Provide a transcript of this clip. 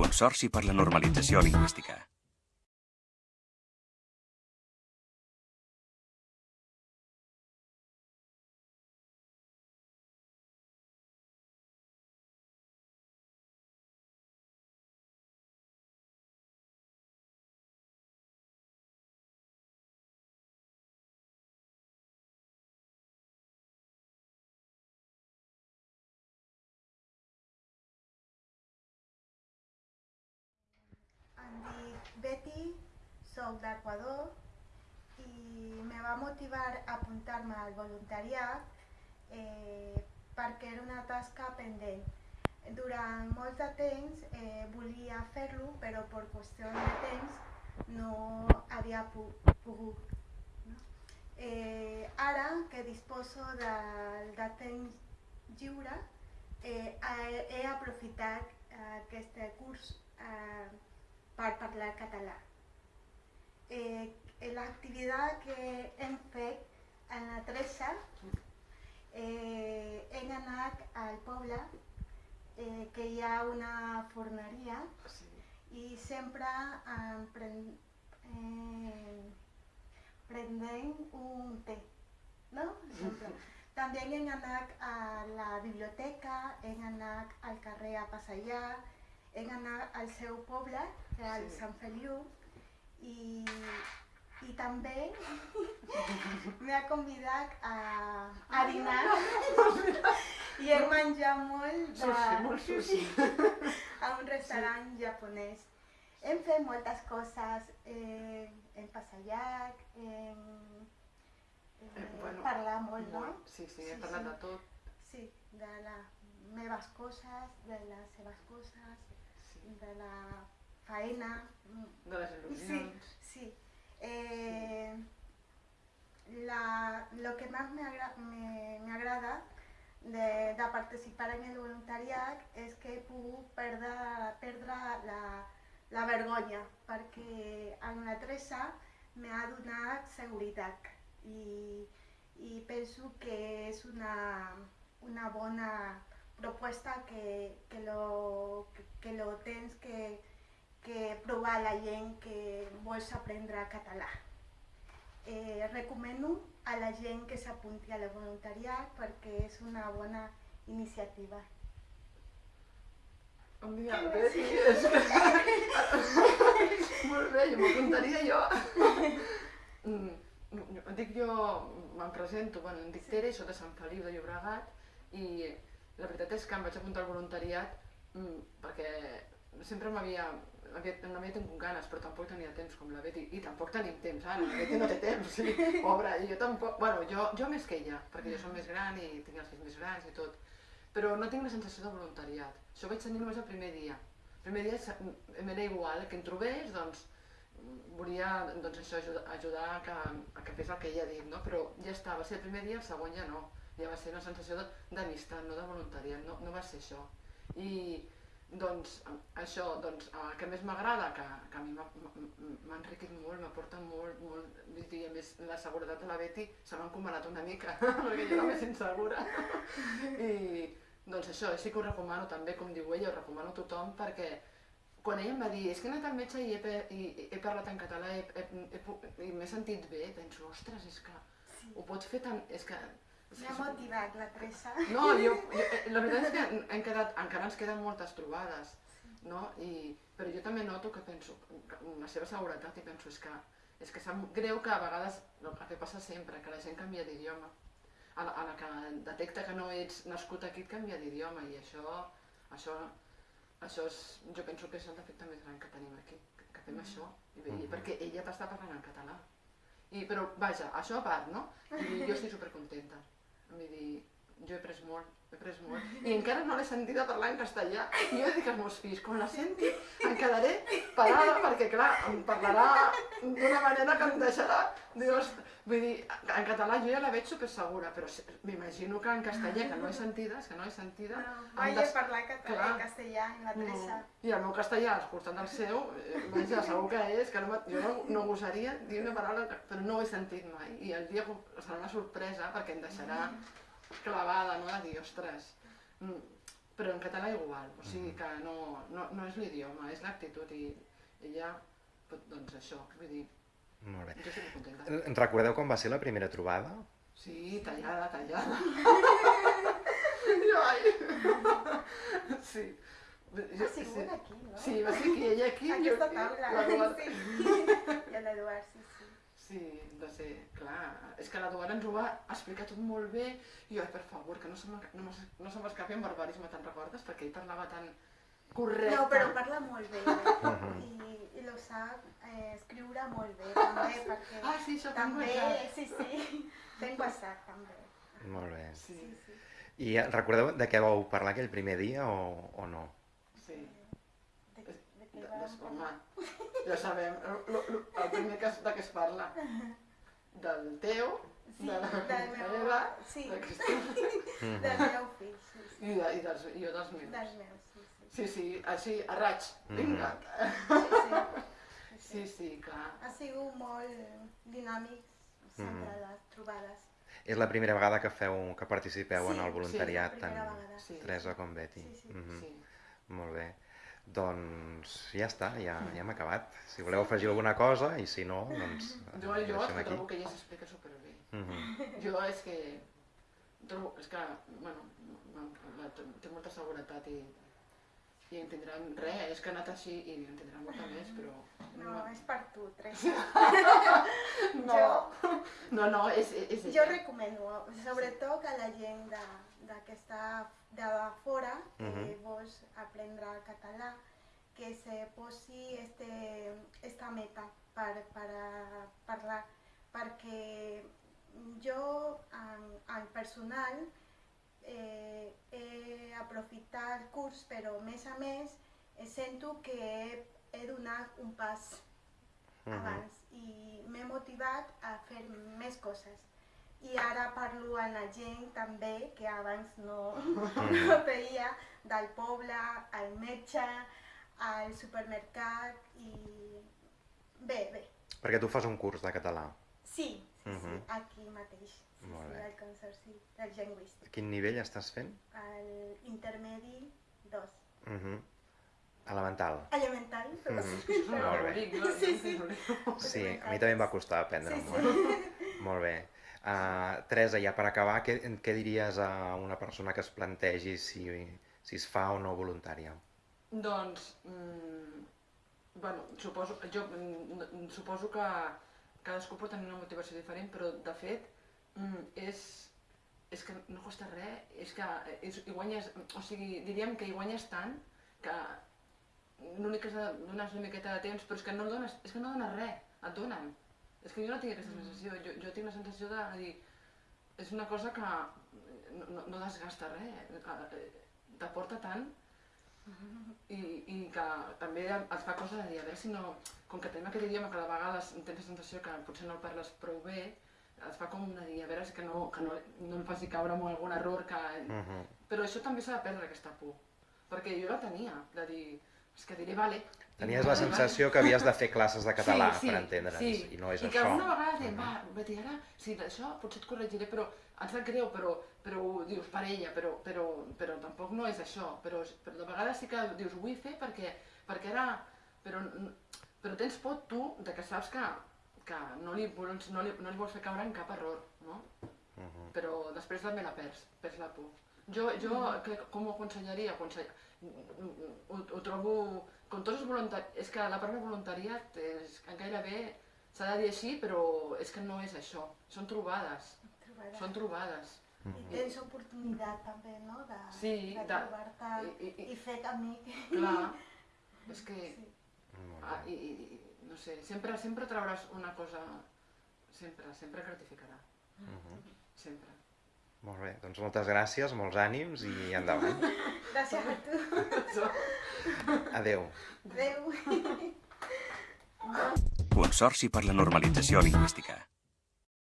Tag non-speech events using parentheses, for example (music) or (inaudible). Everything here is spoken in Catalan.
Consorci per la Normalització Lingüística. Em dic Betty, soc d'Equador i me va motivar a apuntar-me al voluntariat eh, perquè era una tasca pendent. Durant molt de temps eh, volia fer-lo, però per qüestió de temps no havia pogut. Eh, ara que disposo de, de temps lliure, eh, he aprofitat eh, aquest curs eh, per parlar català. Eh, L'activitat que hem fet en la Teresa, eh, hem anat al poble eh, que hi ha una forneria Sí. i sempre em pren, eh, un té, no? Sempre. (laughs) També hem anat a la biblioteca, hem anat al carrer a passejar, hem anat al seu poble, que és el Sí. Sant Feliu, i, i també m'ha convidat a, a dinar i hem menjat molt de, Sushi, molt (laughs) sushi. a un restaurant japonès. Hem fet moltes coses, eh, hem passejat, hem, hem Eh, bueno, parlat molt, no? Molt. Sí, sí, Sí, he parlat sí. de tot. Sí, de les meves coses, de les seves coses, Sí. De la faena. mm, De les il·lusions. Sí. Eh, la, lo que más me, agra- me, me agrada de, de participar en el voluntariat és que he pogut perdre, perdre la, la vergonya, perquè en la Teresa m'ha donat seguretat i, i penso que és una, una bona proposta que, que, lo, que, que lo tens que, que provar la gent que vols aprendre català. Eh, recomano a la gent que s'apunti a la voluntariat perquè és una bona iniciativa. Un dia, Betty, és que... Molt bé, jo m'apuntaria jo. Mm, jo- Em dic jo, me'n presento, bueno, em dic Tere, soc de Sant Feliu de Llobregat i la veritat és que em vaig apuntar al voluntariat mm, perquè sempre m'havia havia, no havia tingut ganes, però tampoc tenia temps com la Betty, i tampoc tenim temps, ara, la Betty no té temps, sí, (laughs) pobra, i jo tampoc, bueno, jo, jo més que ella, perquè jo som més gran i tinc els fills més grans i tot, però no tinc la sensació de voluntariat, això vaig tenir només el primer dia, el primer dia sa- m'era igual, que em trobés, doncs, volia doncs això, ajudar, ajudar a, que, a que fes el que ella ha dit, no? però ja està, va ser el primer dia, el segon ja no, ja va ser una sensació d'amistat, no de voluntariat, no, no va ser això. I doncs això, doncs, el que més m'agrada, que, que a mi m'ha- enriquit molt, m'aporta molt, molt, vull dir, a més la seguretat de la Betty se m'ha encomanat una mica, (laughs) perquè jo era més insegura. I doncs això, sí que ho recomano també, com diu ella, ho recomano a tothom perquè quan ella em va dir, és que he anat al metge i he, i, he parlat en català he, he, pu- i m'he sentit bé, penso, ostres, és que Sí. ho pots fer tant... És que... M'ha motivat la Teresa. no, jo, jo, eh, la veritat és que hem quedat, encara ens queden moltes trobades, no? I, però jo també noto que penso, la seva seguretat, i penso, és que, és que sap greu que a vegades, el que passa sempre, que la gent canvia d'idioma. A, la, a la que detecta que no ets nascut aquí, et canvia d'idioma, i això, això, això és, jo penso que és el defecte més gran que tenim aquí, que, que fem això, i, i perquè ella t'està parlant en català. I, però, vaja, això a part, no? I jo estic supercontenta. Vull dir, jo he pres molt, he pres molt. I encara no l'he sentida parlar en castellà. I jo dic als meus fills, quan la senti, em quedaré parada, perquè clar, em parlarà d'una manera que em deixarà... Dius, vull dir, en català jo ja la veig super segura, però m'imagino que en castellà, que no he sentida, és que no he sentida... No, des- parlar català clar. en castellà en la Teresa. no. I el meu castellà, escoltant el seu, eh, vaja, segur que és, que no, me- jo no, no gosaria dir una paraula, però no ho he sentit mai. I el dia serà una sorpresa perquè em deixarà clavada, no? De dir, ostres... Mm. però en català igual, o sigui que no, no, no és l'idioma, és l'actitud i ella, pot- doncs això, vull dir, Molt bé. jo estic molt contenta. Eh, En recordeu com va ser la primera trobada? Sí, tallada, tallada. (laughs) Sí. Jo, Ha sigut aquí, no? Sí, va ser aquí, ella aquí. Aquesta jo taula. l'Eduard. (laughs) Sí. I l'Eduard, sí, sí. Sí, va ser, clar, és que l'Eduard ens ho va explicar tot molt bé i jo, per favor, que no se m'escapi no, m'es- no se m'escapi en barbarisme, te'n recordes? Perquè ell parlava tan correcte. No, però parla molt bé i, i lo sap eh, escriure molt bé també perquè Ah, sí, això també, també. sí, sí, fent WhatsApp també. Molt bé. Sí, Sí, sí. I eh, recordeu de què vau parlar aquell primer dia o, o no? sí. De, des, home, ja sabem, lo, el primer que, es- de què es parla. Del teu, Sí, de la del meu, meva, sí, de Cristina del meu fill, sí, sí. i, de, i, dels, i jo dels meus. Dels meus, sí, sí. Sí, sí, així, a raig, vinga. sí, sí. Sí, sí, clar. Ha sigut molt dinàmics sempre les trobades. És la primera vegada que feu, que participeu Sí, en el sí, voluntariat, primera tant vegada. Sí. Teresa com Betty. Sí, sí. Mhm. Sí. Molt bé. Doncs ja està, ja, ja hem acabat. Si voleu afegir alguna cosa i si no, doncs Jo, jo és que aquí. trobo que ella s'explica superbé. Mhm. Jo és que trobo, és que, bueno, té molta seguretat i, i entendrà res, és que ha anat així i entendrà molta més, però... No, és per tu, Teresa. (laughs) no, no, no, és, és Jo ella. recomano, sobretot a la gent de, de que està de fora, que Mhm. vols aprendre català, que se posi este, esta meta per, per parlar, perquè jo, en, en personal, eh, he aprofitat el curs, però a més a més eh, sento que he, he donat un pas Mhm. abans i m'he motivat a fer més coses. I ara parlo amb la gent també, que abans no, no veia, del poble, al metge, al supermercat i... Bé, bé, Perquè tu fas un curs de català. sí, sí, Mhm. sí, aquí mateix, Molt sí, bé. al Consorci del Lingüístic, A quin nivell estàs fent? al intermedi 2. Mhm. Elemental. Elemental, però Mhm. sí. És (laughs) un Molt bé. Sí, sí. Sí, a mi també em va costar aprendre-m'ho. Sí, eh? (laughs) Molt bé. Uh, Teresa, ja per acabar, què, què diries a una persona que es plantegi si, si es fa o no voluntària? Doncs, mm, bueno, suposo, jo mm, suposo que cadascú pot tenir una motivació diferent, però de fet mm, és, és que no costa res, és que és, hi guanyes, o sigui, diríem que hi guanyes tant que l'únic que has de donar és una miqueta de temps, però és que no dones, és que no dones res, et donen. És que jo no tinc aquesta sensació, jo, jo tinc la sensació de dir, és una cosa que no, no, desgasta res, eh, t'aporta tant. I, i que també et fa coses de dir, a veure si no, com que tenim aquest idioma que de vegades tens la sensació que potser no el parles prou bé, et fa com una dir, a veure que no, que no, no em faci caure en algun error que... Mhm. Però això també s'ha de perdre, aquesta por. Perquè jo la tenia, de dir, és que diré, vale... Tenies la sensació que havies de fer classes de català Sí, sí, per entendre'ns, sí. i no és I que això. alguna vegada diem, Mhm. va, Betty, ara, sí, això potser et corregiré, però em sap greu, però, però dius per ella, però, però, però tampoc no és això. Però, però de vegades sí que dius, ho vull fer perquè, perquè ara... Però, però tens por tu de que saps que, que no, li vols, no, li, no li vols fer caure en cap error, no? Mhm. Però després també la perds, perds la por. Jo, jo que, com ho aconsellaria? Aconsell... Ho, ho trobo... Com tots els voluntariats... És que la paraula voluntariat és, gairebé s'ha de dir així, però és que no és això. Són trobades. Trobada. Són trobades. I tens oportunitat també, no?, de, Sí, de de- trobar-te i- i- i- fer amic. Clar, és que... (laughs) Sí. Ah, i, i, no sé, sempre, sempre trauràs una cosa... Sempre, sempre gratificarà. Mhm. Sempre. Molt bé, doncs moltes gràcies, molts ànims i endavant. (laughs) Gràcies a tu. Adeu. Adéu. Consorci per la Normalització Lingüística.